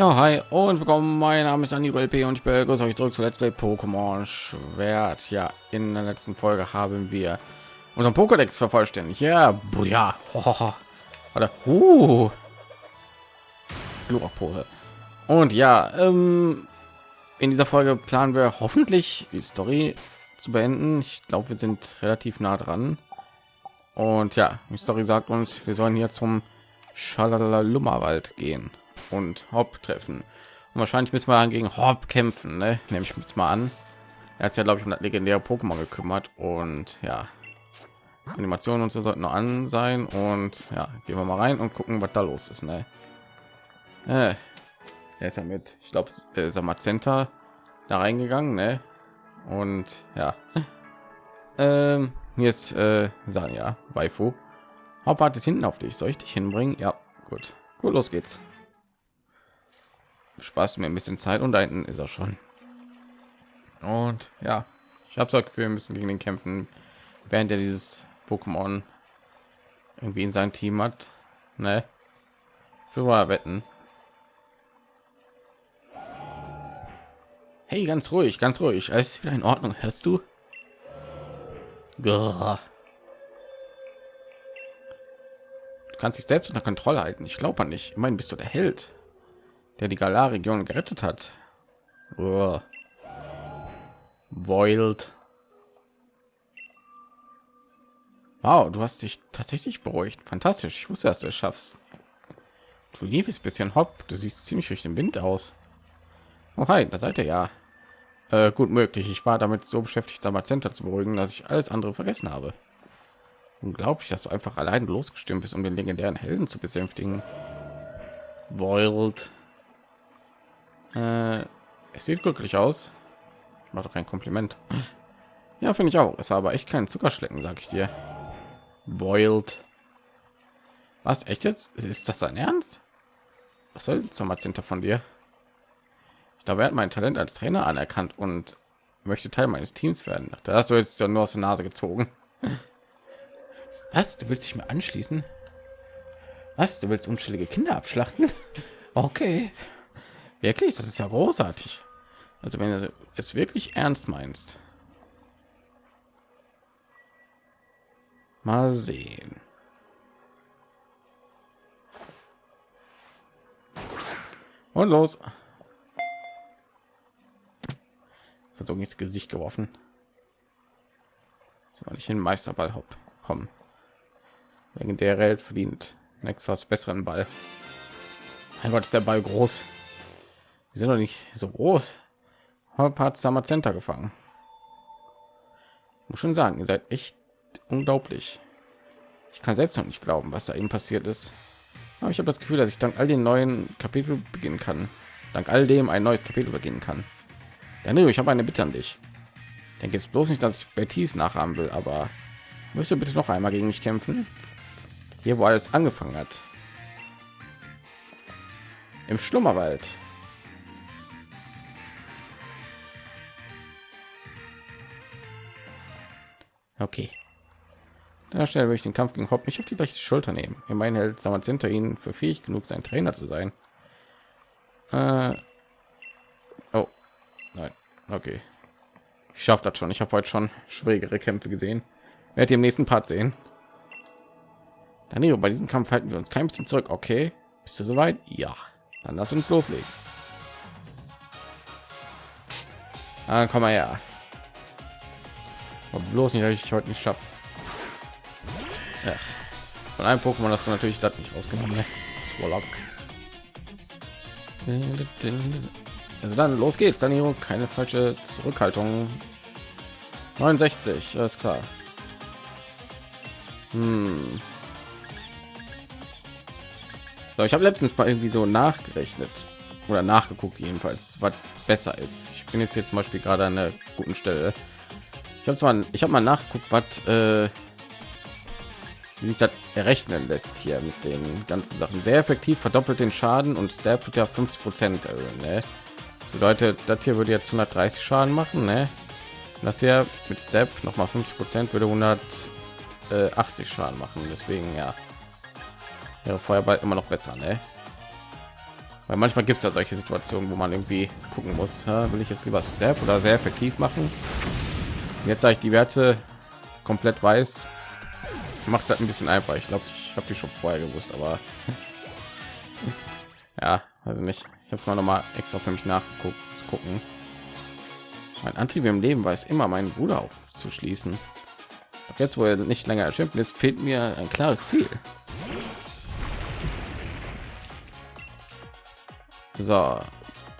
Ja, hi und willkommen. Mein Name ist Anibal P. und ich begrüße euch zurück zu Let's Play Pokémon Schwert. Ja, in der letzten Folge haben wir unseren Pokédex vervollständigt. Ja, ja, oder uh, Pose. Und ja, ähm, in dieser Folge planen wir hoffentlich die Story zu beenden. Ich glaube, wir sind relativ nah dran. Und ja, die Story sagt uns, wir sollen hier zum Schalalummerwald gehen und Hop treffen. Und wahrscheinlich müssen wir dann gegen Hop kämpfen, ne? nehme ich jetzt mal an. Er hat ja, glaube ich, um das legendäre Pokémon gekümmert und ja, Animationen und so sollten noch an sein und ja, gehen wir mal rein und gucken, was da los ist. Ne? Äh, er ist ja mit, ich glaube, äh, Samazenta da reingegangen, ne? Und ja, ähm, hier ist äh, Sanja, Waifu. Hop wartet hinten auf dich. Soll ich dich hinbringen? Ja, gut. Gut, los geht's sparst du mir ein bisschen Zeit und da hinten ist er schon. Und ja, ich habe so Gefühl, wir müssen gegen den kämpfen, während er dieses Pokémon irgendwie in sein Team hat. Ne? Für wahr wetten. Hey, ganz ruhig, ganz ruhig. Alles ist wieder in Ordnung. Hörst du? Du kannst dich selbst unter Kontrolle halten. Ich glaube nicht. Immerhin bist du der Held der die Galar-Region gerettet hat. Wild. Wow, du hast dich tatsächlich beruhigt. Fantastisch. Ich wusste, dass du es schaffst. Du liebes bisschen Hopp. Du siehst ziemlich durch den Wind aus. Oh, hi, da seid ihr ja. Äh, gut möglich. Ich war damit so beschäftigt, Center zu beruhigen, dass ich alles andere vergessen habe. Unglaublich, dass du einfach allein losgestimmt bist, um den legendären Helden zu besänftigen. Wild. Äh, es sieht glücklich aus. Ich mache doch kein Kompliment. Ja, finde ich auch. Es war aber echt kein Zuckerschlecken, sag ich dir. Boiled. Was echt jetzt? Ist das dein Ernst? Was soll jetzt nochmal von dir? Er hat mein Talent als Trainer anerkannt und möchte Teil meines Teams werden. Da hast du jetzt ja nur aus der Nase gezogen. Was? Du willst dich mir anschließen? Was? Du willst unschuldige Kinder abschlachten? Okay. Wirklich, das ist ja großartig. Also wenn du es wirklich ernst meinst. Mal sehen. Und los. Versuchen ins Gesicht geworfen. Soll ich hin Meisterball hopp kommen. Wegen der Welt verdient Nexus besseren Ball. Mein Gott, ist der Ball groß. Die sind doch nicht so groß. Hat Center gefangen. Muss schon sagen, ihr seid echt unglaublich. Ich kann selbst noch nicht glauben, was da eben passiert ist. Aber ich habe das Gefühl, dass ich dank all den neuen Kapitel beginnen kann. Dank all dem ein neues Kapitel beginnen kann. Danilo, ich habe eine Bitte an dich. Denke jetzt bloß nicht, dass ich Betis nachahmen will, aber müsste bitte noch einmal gegen mich kämpfen. Hier, wo alles angefangen hat. Im Schlummerwald. Okay. Da schnell würde ich den Kampf gegen Hopp nicht auf die rechte Schulter nehmen. Immerhin hält Samad hinter ihnen für fähig genug, sein Trainer zu sein. Äh oh, nein, okay. Ich schaffe das schon. Ich habe heute schon schwierigere Kämpfe gesehen. Werdet ihr im nächsten Part sehen. Danilo, bei diesem Kampf halten wir uns kein bisschen zurück. Okay, bist du soweit? Ja, dann lass uns loslegen. Dann komm mal her. Aber bloß nicht, dass ich heute nicht schaffe. Von einem Pokémon hast du natürlich das nicht rausgenommen. Ne? Swallow. Also dann los geht's, dann hier keine falsche Zurückhaltung. 69, alles klar. Hm. So, ich habe letztens mal irgendwie so nachgerechnet oder nachgeguckt jedenfalls, was besser ist. Ich bin jetzt hier zum Beispiel gerade an einer guten Stelle habe zwar ich habe mal nachgeguckt was äh, sich das errechnen lässt hier mit den ganzen sachen sehr effektiv verdoppelt den schaden und step tut ja 50 prozent ne? das bedeutet das hier würde jetzt 130 schaden machen ne? das hier mit step noch mal 50 prozent würde 180 schaden machen deswegen ja wäre feuerball immer noch besser ne? weil manchmal gibt es ja solche Situationen, wo man irgendwie gucken muss, will ich jetzt lieber Step oder sehr effektiv machen. Jetzt sage ich die Werte komplett weiß, macht es halt ein bisschen einfach. Ich glaube, ich habe die schon vorher gewusst, aber ja, also nicht. Ich habe es mal noch mal extra für mich nachgeguckt zu gucken. Mein Antrieb im Leben weiß immer, meinen Bruder aufzuschließen. Doch jetzt, wo er nicht länger erschimpft ist, fehlt mir ein klares Ziel. So,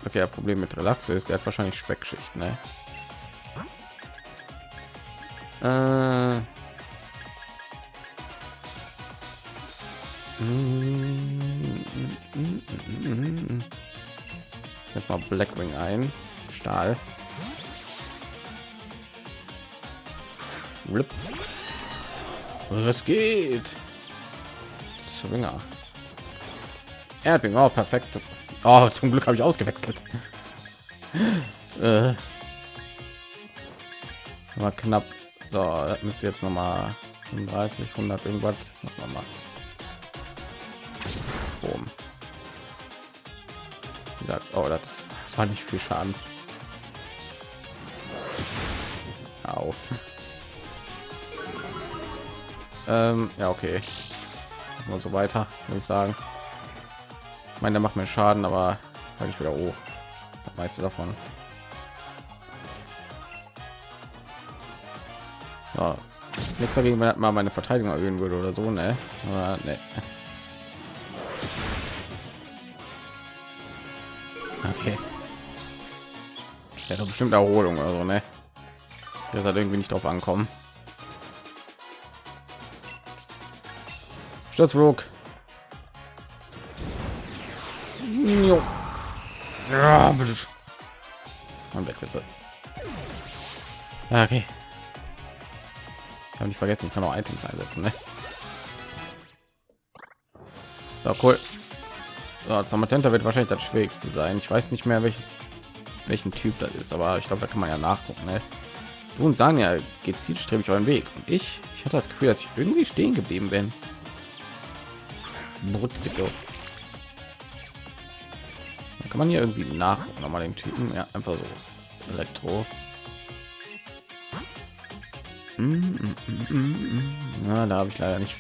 okay, Problem mit Relax ist, er hat wahrscheinlich Speckschicht, ne? Äh, Jetzt mal Blackwing ein. Stahl. Rip. Was geht? Zwinger. Erdbing, oh, perfekt. Oh, zum Glück habe ich ausgewechselt. äh. War knapp. So, müsste jetzt noch mal 35, 100 irgendwas. Wir mal. Boom. Oh, das war nicht viel Schaden. Au. ähm, ja, okay. Und so weiter, würde ich sagen. Ich meine, der macht mir Schaden, aber habe ich wieder hoch. Das meiste davon. Ja. Nichts dagegen, wenn mal meine Verteidigung erhöhen würde oder so, ne? Aber ne. Okay. Ja, doch bestimmt Erholung oder so, ne? Das hat irgendwie nicht drauf ankommen. Sturzflug. Ja, bitte. Und weg ist er. Okay. Ich habe nicht vergessen, ich kann auch Items einsetzen, ne? So, cool. So, Zamatenta wird wahrscheinlich das schwierigste sein. Ich weiß nicht mehr, welches welchen Typ das ist, aber ich glaube, da kann man ja nachgucken. Ne? Du und sagen ja, geht zielstrebig euren Weg. Und ich, ich hatte das Gefühl, dass ich irgendwie stehen geblieben bin. Brutziko. Kann man hier irgendwie nach noch mal den Typen? Ja, einfach so. Elektro. Na, da habe ich leider nicht.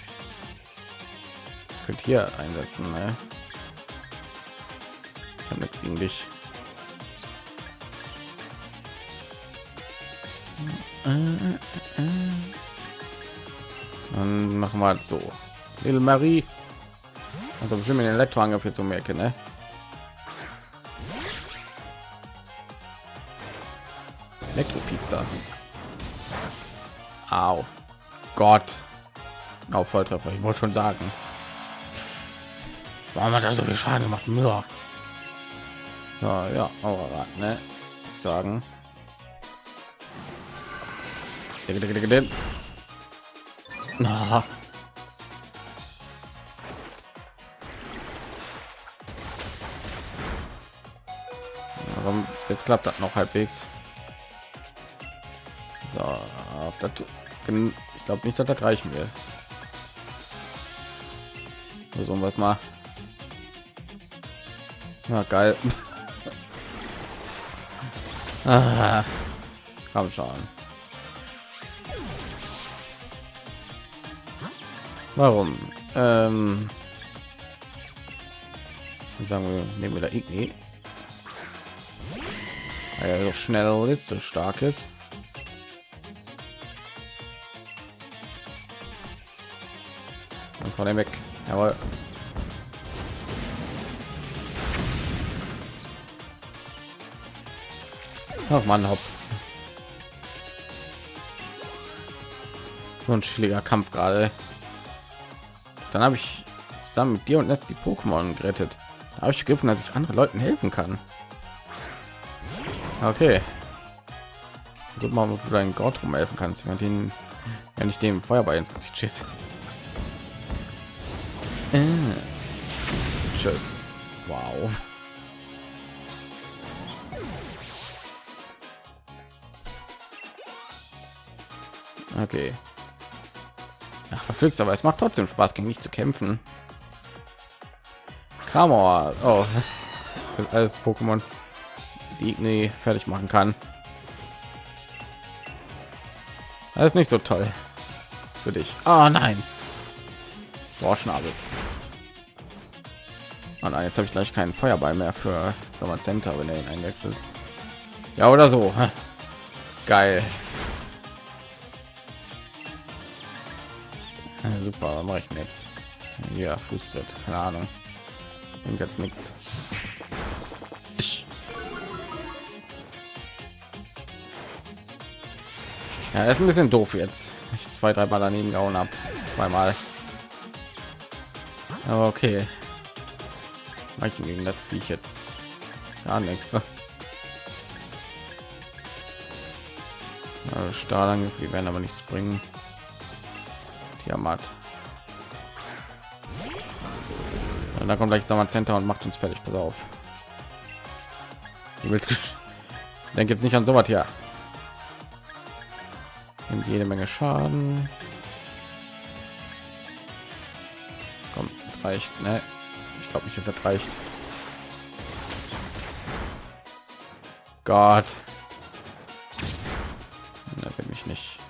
Ich könnte hier einsetzen. Ne? Ich habe nichts gegen dich. Dann machen wir halt so. Little Marie. Also bestimmt den Elektroangriff jetzt um Ecke, ne? Elektropizza. Au. Gott. Auf Volltreffer. Ich wollte schon sagen. Warum hat er so viel Schaden gemacht? Ja, ja, aber ne? Sagen. Na. Warum jetzt klappt das noch halbwegs? So, das, ich glaube nicht, dass das reichen wird. So was mal. Na geil. ah, komm schon. Warum? Ähm, sagen wir, nehmen wir da Igni. Weil er so schnell ist, so stark ist. War der weg. Jawohl. Ach man, hopp. So ein chilliger Kampf gerade. Dann habe ich zusammen mit dir und lässt die Pokémon gerettet. Da habe ich gegriffen, dass ich anderen Leuten helfen kann. Okay. So mal, ob du deinen Gott rum helfen kannst, wenn den, wenn ich dem Feuerball ins Gesicht schießt. Äh. Tschüss. Wow. Okay. Ach, verflixt, aber es macht trotzdem Spaß, gegen mich zu kämpfen. Kramor. Oh. alles Pokémon, die Igni fertig machen kann. Das ist nicht so toll für dich. Oh, nein. Boah, Schnabel. Oh nein, jetzt habe ich gleich keinen Feuerball mehr für Sommer Center, wenn er ihn einwechselt. Ja, oder so. Geil. Super, was mache ich denn jetzt? Ja, Fußtritt, keine Ahnung. Jetzt nichts. Ja, ist ein bisschen doof jetzt. Ich zwei, drei Mal daneben gehauen habe. Zweimal. Aber okay. Manchen gegen das wie ich jetzt gar nichts. Also Stahlangriff, die werden aber nichts bringen. Tiamat. Und dann kommt gleich Sommer Center und macht uns fertig. Pass auf. Du willst denk jetzt nicht an sowas hier nimmt jede Menge Schaden. Komm, das reicht. Ne? Ich glaube nicht, das reicht. Gott. Da bin ich nicht.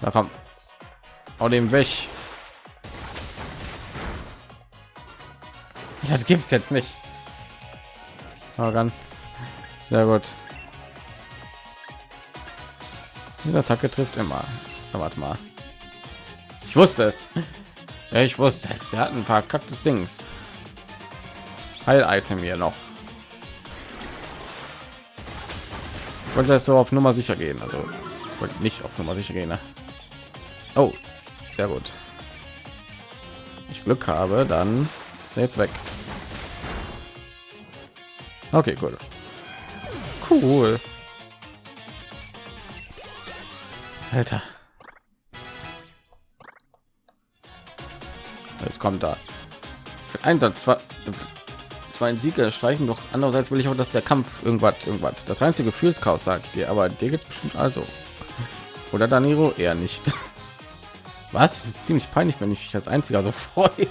Da kommt. Hau dem weg. Das gibt's jetzt nicht. Aber ganz sehr gut. Diese Attacke trifft immer. Na, warte mal. Ich wusste es. Ja, ich wusste es. Er hat ein paar kacktes Dings. Heil-Item hier noch. Ich wollte das so auf Nummer sicher gehen. Also wollte nicht auf Nummer sicher gehen. Ne? Oh, sehr gut. Ich Glück habe, dann ist er jetzt weg. Okay, cool. Cool. Alter. Kommt da. Für Einsatz zwar zwar ein Sieger streichen, doch andererseits will ich auch, dass der Kampf irgendwas irgendwas. Das reinste Gefühlschaos, sage ich dir, aber dir geht's bestimmt also. Oder Daniro eher nicht. Was? Ist ziemlich peinlich, wenn ich mich als einziger so freue.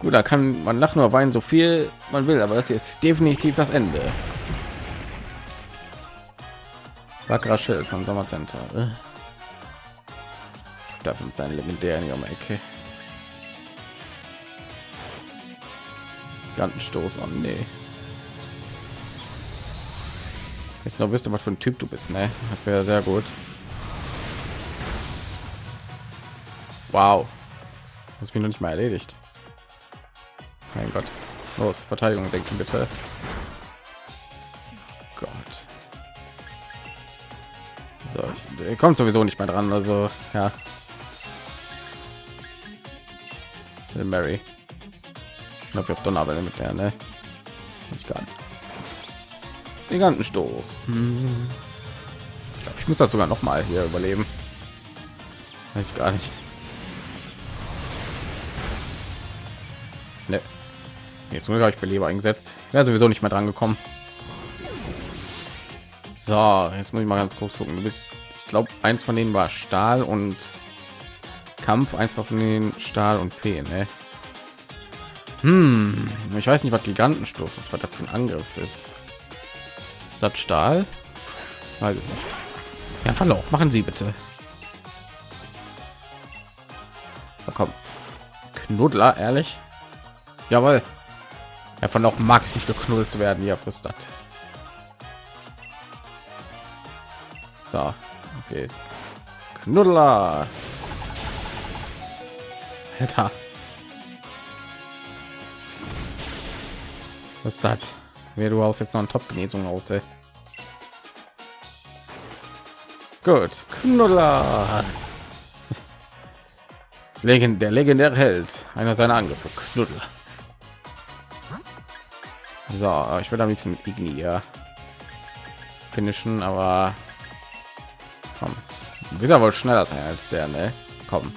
Gut, da kann man lachen oder weinen so viel man will, aber das hier ist definitiv das Ende. Wackerer Schild von Sommercenter. Äh dafür mit seinen legendären um Ecke. Gigantenstoß, oh nee. Jetzt noch wisst ihr, was für ein Typ du bist, ne? Das wäre sehr gut. Wow. Das bin noch nicht mal erledigt. Mein Gott. Los, Verteidigung denken bitte. Gott. So, ich, kommt sowieso nicht mehr dran, also ja. Mary. Ich glaube, ich habe Donnerwelle mit der, ne? Ich kann. Gigantenstoß. Hm. Ich glaube, ich muss das sogar noch mal hier überleben. Weiß ich gar nicht. Ne. Jetzt habe ich Beleber eingesetzt. Wäre sowieso nicht mehr dran gekommen. So, jetzt muss ich mal ganz kurz gucken. Du bist, ich glaube, eins von denen war Stahl und Kampf, eins von den Stahl und Feen, ne? Hm, ich weiß nicht, was Gigantenstoß ist, was das für ein Angriff ist. Ist das Stahl? Nicht. Ja, Verlauf, machen Sie bitte. Na komm. Knuddler, ehrlich? Jawohl. Ja, von auch mag es nicht geknuddelt zu werden. Ja, frisst das. So, okay. Knuddler. Alter. Was das? Wer du aus jetzt noch ein Top-Genesung aus, ey. Gut, Knuddler. Das Legend, der legendäre Held, einer seiner Angriffe, Knuddler. So, ich würde am liebsten mit Igni finishen, aber komm, wieder wohl schneller sein als der, ne? Komm.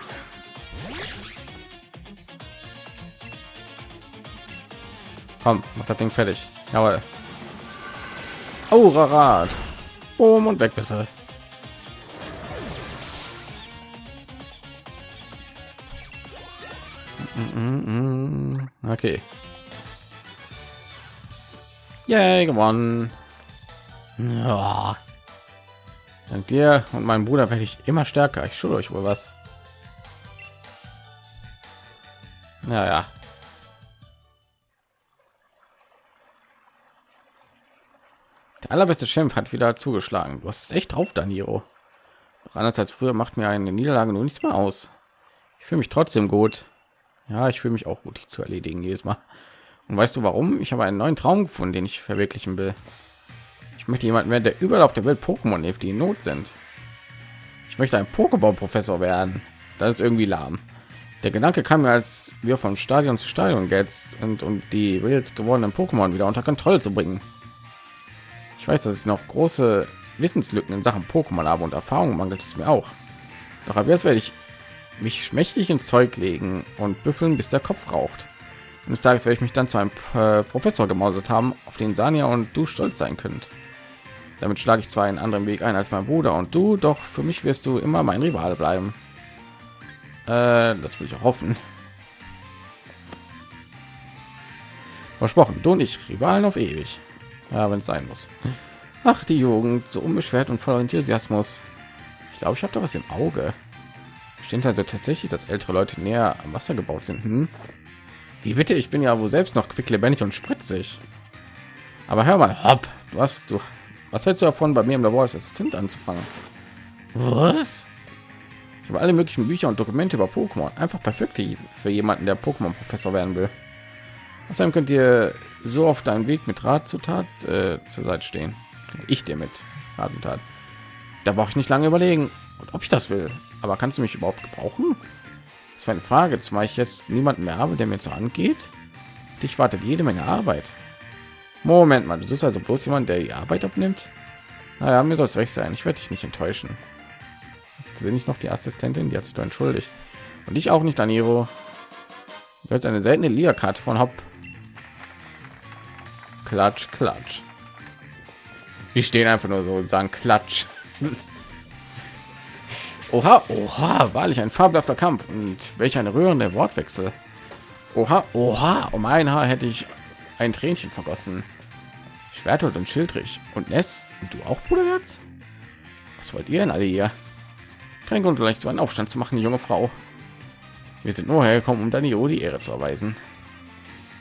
Komm, mach das Ding fertig. Jawohl. Aura-Rad. Boom und weg bist du. Okay. Yay, gewonnen. Ja. Dank dir und meinem Bruder werde ich immer stärker. Ich schulde euch wohl was. Naja. Der allerbeste Champ hat wieder zugeschlagen. Du hast echt drauf, Daniro. Doch anders als früher macht mir eine Niederlage nur nichts mehr aus. Ich fühle mich trotzdem gut. Ja, ich fühle mich auch gut, die zu erledigen jedes Mal. Und weißt du warum? Ich habe einen neuen Traum gefunden, den ich verwirklichen will. Ich möchte jemanden werden, der überall auf der Welt Pokémon hilft, die in Not sind. Ich möchte ein Pokéball-Professor werden. Das ist irgendwie lahm. Der Gedanke kam mir, als wir vom Stadion zu Stadion jetzt und um die wild gewordenen Pokémon wieder unter Kontrolle zu bringen. Ich weiß, dass ich noch große Wissenslücken in Sachen Pokémon habe und Erfahrung mangelt es mir auch. Doch ab jetzt werde ich mich schmächtig ins Zeug legen und büffeln, bis der Kopf raucht. Eines Tages werde ich mich dann zu einem äh, Professor gemausert haben, auf den Sania und du stolz sein könnt. Damit schlage ich zwar einen anderen Weg ein als mein Bruder und du, doch für mich wirst du immer mein Rival bleiben. Äh, das will ich hoffen. Versprochen, du und ich, Rivalen auf ewig. Ja, wenn es sein muss. Ach, die Jugend, so unbeschwert und voller Enthusiasmus. Ich glaube, ich habe da was im Auge. Stimmt also tatsächlich, dass ältere Leute näher am Wasser gebaut sind. Hm? Wie bitte? Ich bin ja wohl selbst noch quicklebendig und spritzig. Aber hör mal, hopp, du hast du. Was hältst du davon, bei mir im Labor als Assistent anzufangen? Was? Ich habe alle möglichen Bücher und Dokumente über Pokémon. Einfach perfekt für jemanden, der Pokémon-Professor werden will. Außerdem könnt ihr so auf deinem Weg mit Rat zu Tat äh, zur Seite stehen. Ich dir mit Rat und Tat. Da brauche ich nicht lange überlegen, ob ich das will. Aber kannst du mich überhaupt gebrauchen? Das war eine Frage, zumal ich jetzt niemanden mehr habe, der mir so angeht. Dich wartet jede Menge Arbeit. Moment mal, du bist also bloß jemand, der die Arbeit abnimmt? Naja, mir soll es recht sein. Ich werde dich nicht enttäuschen sehe ich noch die Assistentin, die hat sich da entschuldigt. Und ich auch nicht, Daniro. Jetzt eine seltene Liga-Karte von Hop. Klatsch, klatsch. Die stehen einfach nur so und sagen Klatsch. Oha, oha, wahrlich ein fabelhafter Kampf und welch ein rührender Wortwechsel. Oha, oha, um ein Haar hätte ich ein Tränchen vergossen. Schwerthold und Schildrich und Ness und du auch, Bruderherz? Was wollt ihr denn alle hier? Kein Grund, gleich so einen Aufstand zu machen, junge Frau. Wir sind nur hergekommen, um Danio die Ehre zu erweisen.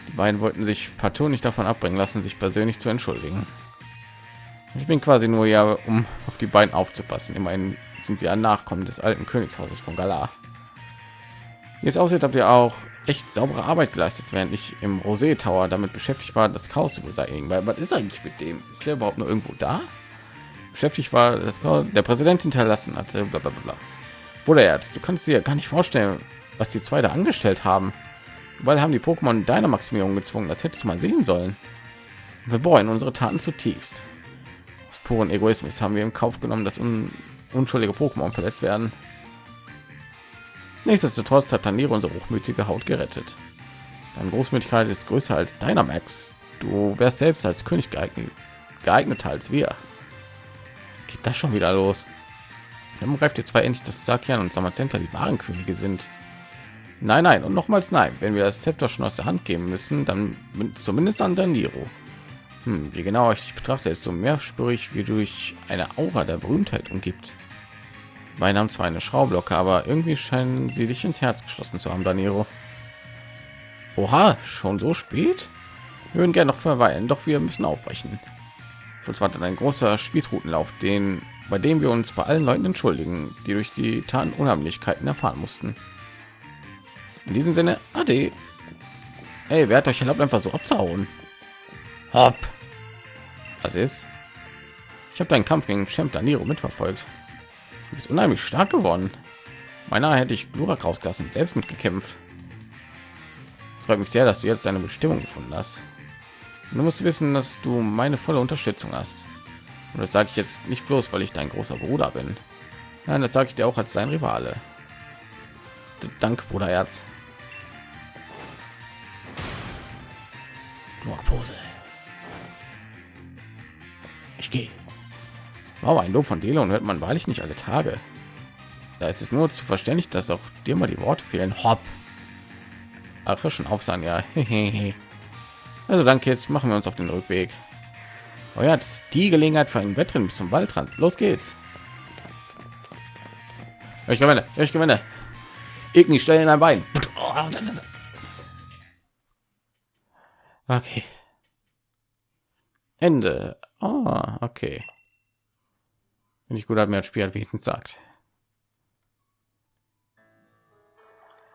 Die beiden wollten sich partout nicht davon abbringen lassen, sich persönlich zu entschuldigen. Ich bin quasi nur ja, um auf die beiden aufzupassen. Immerhin sind sie ein Nachkommen des alten Königshauses von Galar. Wie es aussieht, habt ihr auch echt saubere Arbeit geleistet, während ich im Rosé Tower damit beschäftigt war, das Chaos zu beseitigen. Weil was ist eigentlich mit dem? Ist der überhaupt noch irgendwo da? beschäftigt war, das der Präsident hinterlassen hatte. Bla bla bla. Bruder Herz, du kannst dir gar nicht vorstellen, was die zwei da angestellt haben. Weil haben die Pokémon deiner Maximierung gezwungen. Das hättest du mal sehen sollen. Wir bereuen unsere Taten zutiefst. Aus puren Egoismus haben wir im Kauf genommen, dass un unschuldige Pokémon verletzt werden. Nichtsdestotrotz hat Taniro unsere hochmütige Haut gerettet. Deine Großmütigkeit ist größer als deiner Max. Du wärst selbst als König geeignet, geeigneter als wir geht das schon wieder los? Dann greift ihr zwei endlich das Sakian und Samazenta die wahren Könige sind. Nein, nein und nochmals nein. Wenn wir das Zepter schon aus der Hand geben müssen, dann zumindest an Daniro. Hm, je genauer ich dich betrachte, ist so mehr spüre ich, wie durch eine Aura der Berühmtheit umgibt. Meine haben zwar eine Schraublocke, aber irgendwie scheinen sie dich ins Herz geschlossen zu haben, Daniro. Oha, schon so spät? Wir würden gerne noch verweilen, doch wir müssen aufbrechen. Für war dann ein großer Spießrutenlauf, den bei dem wir uns bei allen Leuten entschuldigen, die durch die Taten Unheimlichkeiten erfahren mussten. In diesem Sinne, ade. Hey, wer hat euch erlaubt, einfach so abzuhauen? Hopp. Was ist? Ich habe deinen Kampf gegen Champ Daniro mitverfolgt. Du bist unheimlich stark geworden. Meiner hätte ich Glurak rausgelassen, selbst mitgekämpft. freut mich sehr, dass du jetzt deine Bestimmung gefunden hast. Du musst wissen, dass du meine volle Unterstützung hast. Und das sage ich jetzt nicht bloß, weil ich dein großer Bruder bin. Nein, das sage ich dir auch als dein Rivale. Dank, Bruderherz. Pose. Ich gehe. Wow, ein Lob von Delon hört man wahrlich nicht alle Tage. Da ist es nur zu verständlich, dass auch dir mal die Worte fehlen. Hopp. Ach, schon auf sein, ja. Also danke, jetzt machen wir uns auf den Rückweg. Oh ja, das ist die Gelegenheit für einen Wettrennen bis zum Waldrand. Los geht's. Ich gewinne, ich gewinne. Igni, stell in ein Bein. Okay. Ende. Oh, okay. Wenn ich gut hat mir das Spiel halt wenigstens sagt.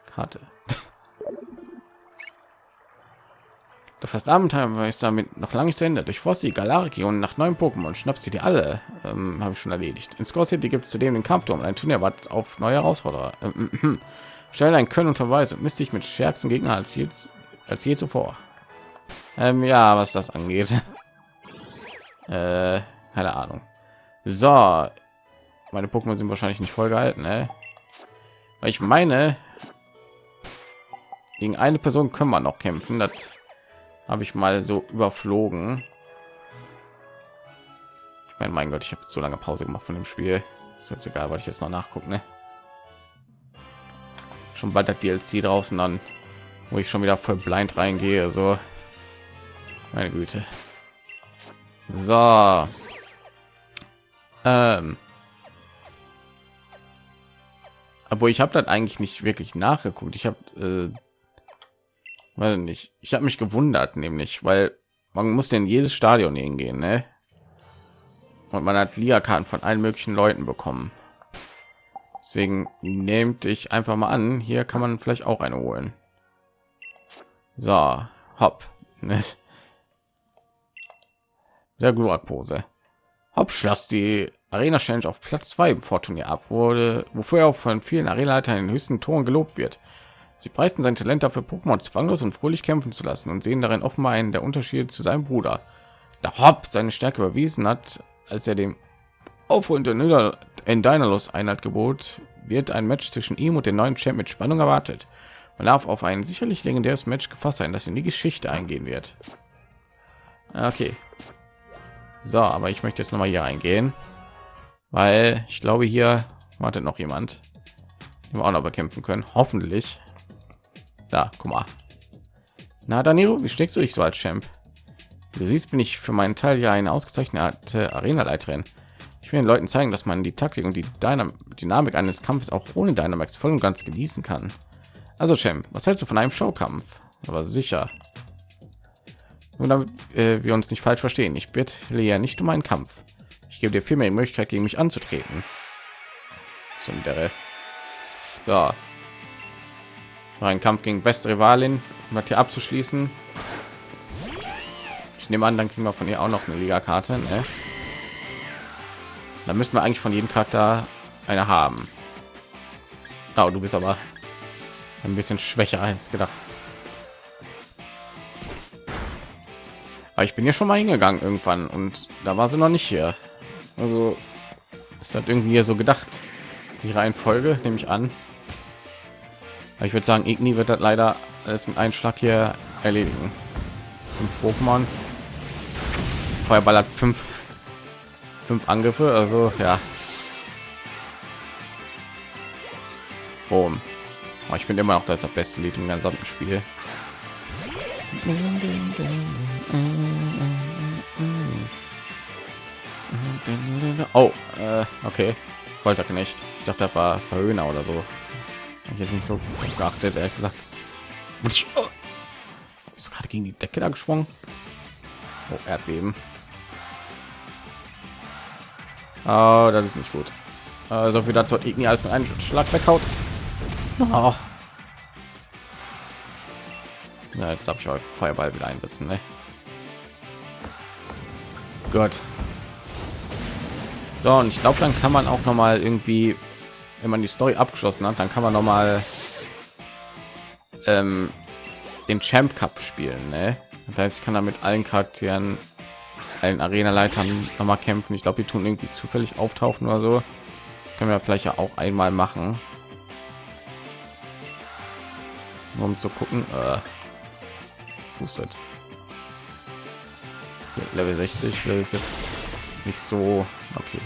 Karte. Das heißt, Abenteuer ist damit noch lange nicht zu Ende. Durchforst die Galar-Region nach neuen Pokémon, schnappst sie dir alle. Ähm, Habe ich schon erledigt. In Score City gibt es zudem den Kampfturm. Ein Turnier wartet auf neue Herausforderer. Ähm, äh, äh. Stell dein Können unter Beweis und misst dich mit stärksten Gegner als je, als je zuvor. Ähm, ja, was das angeht. äh, keine Ahnung. So, meine Pokémon sind wahrscheinlich nicht voll gehalten, ne? Weil ich meine, gegen eine Person können wir noch kämpfen. Das habe ich mal so überflogen. Ich meine, mein Gott, ich habe so lange Pause gemacht von dem Spiel. Ist jetzt egal, weil ich jetzt noch nachgucken. Ne? Schon bald das DLC draußen dann, wo ich schon wieder voll blind reingehe. So, meine Güte. So. Ähm. Aber ich habe das eigentlich nicht wirklich nachgeguckt. Ich habe äh, weiß nicht ich habe mich gewundert nämlich weil man muss in jedes stadion hingehen ne? und man hat liga von allen möglichen leuten bekommen deswegen nehmt ich einfach mal an hier kann man vielleicht auch eine holen so hopp der pose hopp schloss die arena challenge auf platz 2 im vorturnier ab wurde wofür er auch von vielen arena leitern den höchsten toren gelobt wird Sie preisten sein Talent dafür, Pokémon zwanglos und fröhlich kämpfen zu lassen und sehen darin offenbar einen der Unterschied zu seinem Bruder. Da Hopp seine Stärke überwiesen hat, als er dem aufholenden in Dynalos Einheit gebot, wird ein Match zwischen ihm und den neuen Champ mit Spannung erwartet. Man darf auf ein sicherlich legendäres Match gefasst sein, das in die Geschichte eingehen wird. Okay. So, aber ich möchte jetzt noch mal hier eingehen, weil ich glaube, hier wartet noch jemand, den wir auch noch bekämpfen können. Hoffentlich. Da, guck mal. Na, Danilo, wie steckst du dich so als Champ? Du siehst, bin ich für meinen Teil ja eine ausgezeichnete Arena-Leiterin. Ich will den Leuten zeigen, dass man die Taktik und die Dynam Dynamik eines Kampfes auch ohne Dynamax voll und ganz genießen kann. Also, Champ, was hältst du von einem Showkampf? Aber sicher. Nur damit äh, wir uns nicht falsch verstehen, ich bitte ja nicht um einen Kampf. Ich gebe dir viel mehr Möglichkeit, gegen mich anzutreten. So, ein Kampf gegen beste Rivalin, um hier abzuschließen. Ich nehme an, dann kriegen wir von ihr auch noch eine Liga-Karte. Ne? Da müssen wir eigentlich von jedem Charakter eine haben. Oh, du bist aber ein bisschen schwächer als gedacht. Aber ich bin ja schon mal hingegangen irgendwann und da war sie noch nicht hier. Also ist das irgendwie so gedacht. Die Reihenfolge nehme ich an ich würde sagen igni wird das leider alles mit einem schlag hier erledigen fünf pokémon feuerball hat fünf fünf angriffe also ja Boom. ich finde immer noch das, das beste lied im ganzen Spiel oh äh, okay. Folterknecht. Ich dachte, das war Verhöhner oder so. Ich jetzt nicht so geachtet ehrlich gesagt. Ist gerade gegen die decke da gesprungen? Oh, erdbeben. Oh, das ist nicht gut. Also wie dazu. Irgendwie alles mit einem schlag weghaut oh. ja, jetzt habe ich auch feuerball wieder einsetzen ne? gott so und ich glaube dann kann man auch noch mal irgendwie wenn man die Story abgeschlossen hat, dann kann man noch mal ähm, den Champ Cup spielen. Ne? Das heißt, ich kann damit allen Charakteren, allen Arena-Leitern noch mal kämpfen. Ich glaube, die tun irgendwie zufällig auftauchen oder so. Können wir vielleicht ja auch einmal machen, um zu gucken. Äh, pustet. Level 60 das ist jetzt nicht so okay.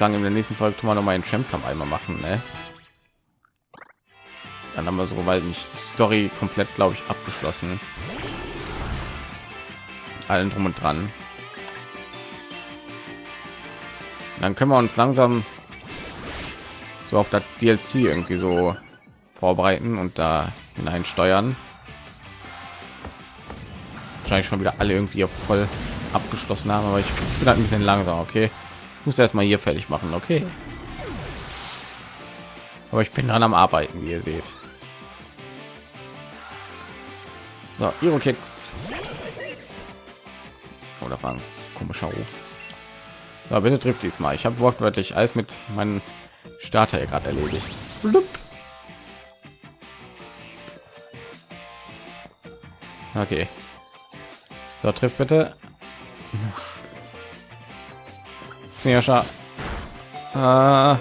Sagen in der nächsten Folge tun wir noch mal einen Champ Kampf einmal machen, ne? Dann haben wir so weil nicht die Story komplett, glaube ich, abgeschlossen. allen drum und dran. Dann können wir uns langsam so auf das DLC irgendwie so vorbereiten und da hinein steuern. Wahrscheinlich schon wieder alle irgendwie voll abgeschlossen haben, aber ich bin halt ein bisschen langsam. Okay, ich muss erst mal hier fertig machen. Okay, aber ich bin dran am Arbeiten, wie ihr seht. So, Ihre Kicks. Oder war ein komischer Ruf. So, bitte trifft diesmal. Ich habe wortwörtlich alles mit meinem Starter gerade erledigt. Blub. Okay. So, trifft bitte. Ja, schau. Äh,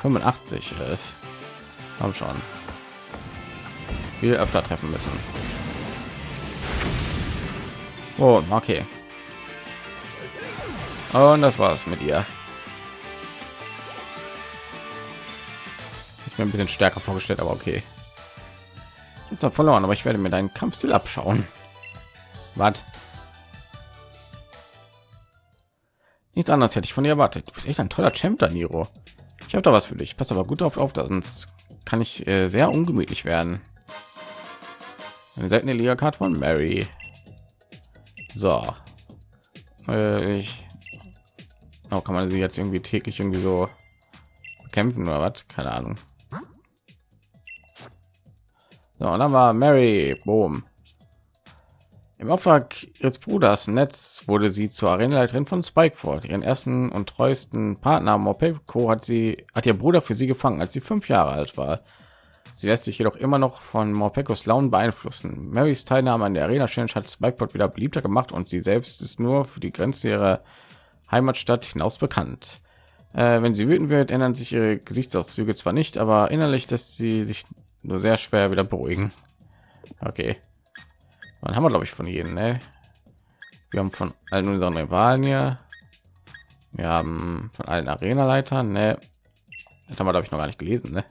85 ist. Haben schon. Viel öfter treffen müssen. Oh, okay. Und das war's mit ihr. Ich bin ein bisschen stärker vorgestellt, aber okay. Jetzt habe verloren, aber ich werde mir deinen Kampfstil abschauen. Was? Nichts anderes hätte ich von dir erwartet. Du bist echt ein toller Champ, Daniro. Ich habe da was für dich. Pass aber gut auf, auf, sonst kann ich äh, sehr ungemütlich werden. Eine seltene Liga-Card von Mary. So. Äh, ich oh, kann man sie jetzt irgendwie täglich irgendwie so kämpfen oder was? Keine Ahnung. So, und dann war Mary. Boom. Im Auftrag ihres Bruders Netz wurde sie zur Arenaleiterin von Spikeford. Ihren ersten und treuesten Partner Morpeko hat sie hat ihr Bruder für sie gefangen, als sie fünf Jahre alt war. Sie lässt sich jedoch immer noch von Morpekos Launen beeinflussen. Marys Teilnahme an der Arena Challenge hat Spikeford wieder beliebter gemacht und sie selbst ist nur für die Grenze ihrer Heimatstadt hinaus bekannt. Äh, wenn sie wütend wird, ändern sich ihre Gesichtszüge zwar nicht, aber innerlich lässt sie sich nur sehr schwer wieder beruhigen. Okay. Dann haben wir, glaube ich, von jedem. Ne? Wir haben von allen unseren Rivalen hier. Wir haben von allen Arena-Leitern. Ne? Das haben wir, glaube ich, noch gar nicht gelesen. Ne?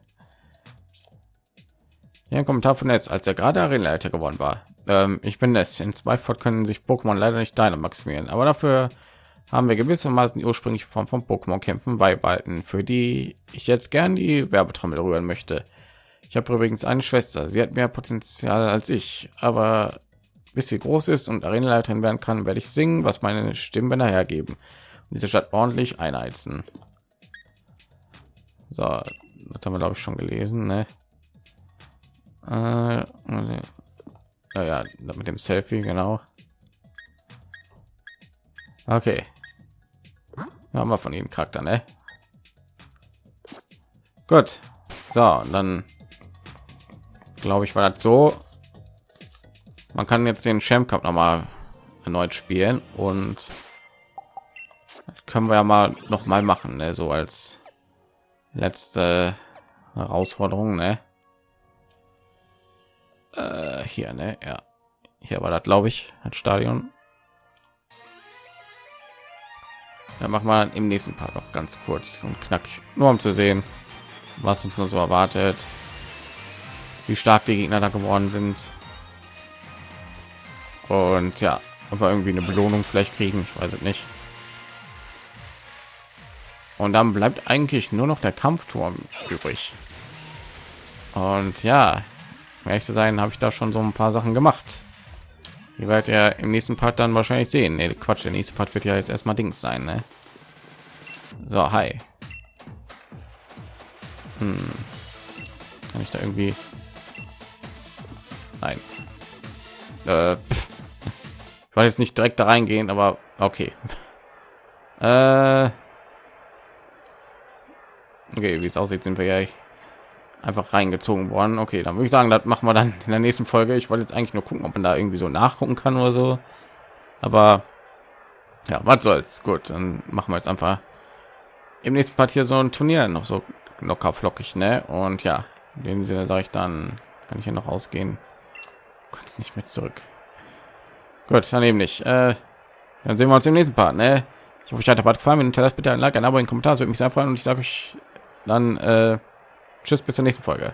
Hier ein Kommentar von Netz, als er gerade Arena-Leiter geworden war. Ähm, ich bin es. In zwei Fort können sich Pokémon leider nicht deine maximieren, aber dafür haben wir gewissermaßen die ursprüngliche Form von Pokémon kämpfen beibehalten, für die ich jetzt gern die Werbetrommel rühren möchte. Ich habe übrigens eine Schwester. Sie hat mehr Potenzial als ich, aber bis sie groß ist und Arenaleiterin werden kann, werde ich singen, was meine Stimmbänder hergeben. Und diese Stadt ordentlich einheizen. So, das haben wir glaube ich schon gelesen, ne? Äh, ja, ja, mit dem Selfie, genau. Okay. Haben wir von jedem Charakter, ne? Gut. So, und dann glaube ich, war das so man kann jetzt den Champ Cup noch mal erneut spielen und können wir ja mal noch mal machen, ne? so als letzte Herausforderung, ne? Äh, hier, ne? Ja, hier war das, glaube ich, das Stadion. Dann machen wir im nächsten Part noch ganz kurz und knackig, nur um zu sehen, was uns nur so erwartet, wie stark die Gegner da geworden sind und ja aber irgendwie eine belohnung vielleicht kriegen ich weiß es nicht. Und dann bleibt eigentlich nur noch der kampfturm übrig. Und ja ehrlich zu sein habe ich da schon so ein paar sachen gemacht. Ihr werdet ja im nächsten part dann wahrscheinlich sehen. Nee, quatsch der nächste part wird ja jetzt erstmal dings sein ne? so hi. Hm. kann ich da irgendwie nein. Äh, ich wollte jetzt nicht direkt da reingehen, aber okay. Äh okay, wie es aussieht, sind wir ja einfach reingezogen worden. Okay, dann würde ich sagen, das machen wir dann in der nächsten Folge. Ich wollte jetzt eigentlich nur gucken, ob man da irgendwie so nachgucken kann oder so. Aber ja, was soll's. Gut, dann machen wir jetzt einfach im nächsten Part hier so ein Turnier noch so locker flockig, ne? Und ja, in dem Sinne sage ich dann, kann ich hier noch ausgehen. Du kannst nicht mehr zurück. Gut, daneben nicht. Äh, dann sehen wir uns im nächsten Part. Ne? Ich hoffe, euch hat der gefallen. Hinterlasst bitte ein Like, ein Abo, einen Kommentar. Das würde mich sehr freuen. Und ich sage euch dann äh, Tschüss bis zur nächsten Folge.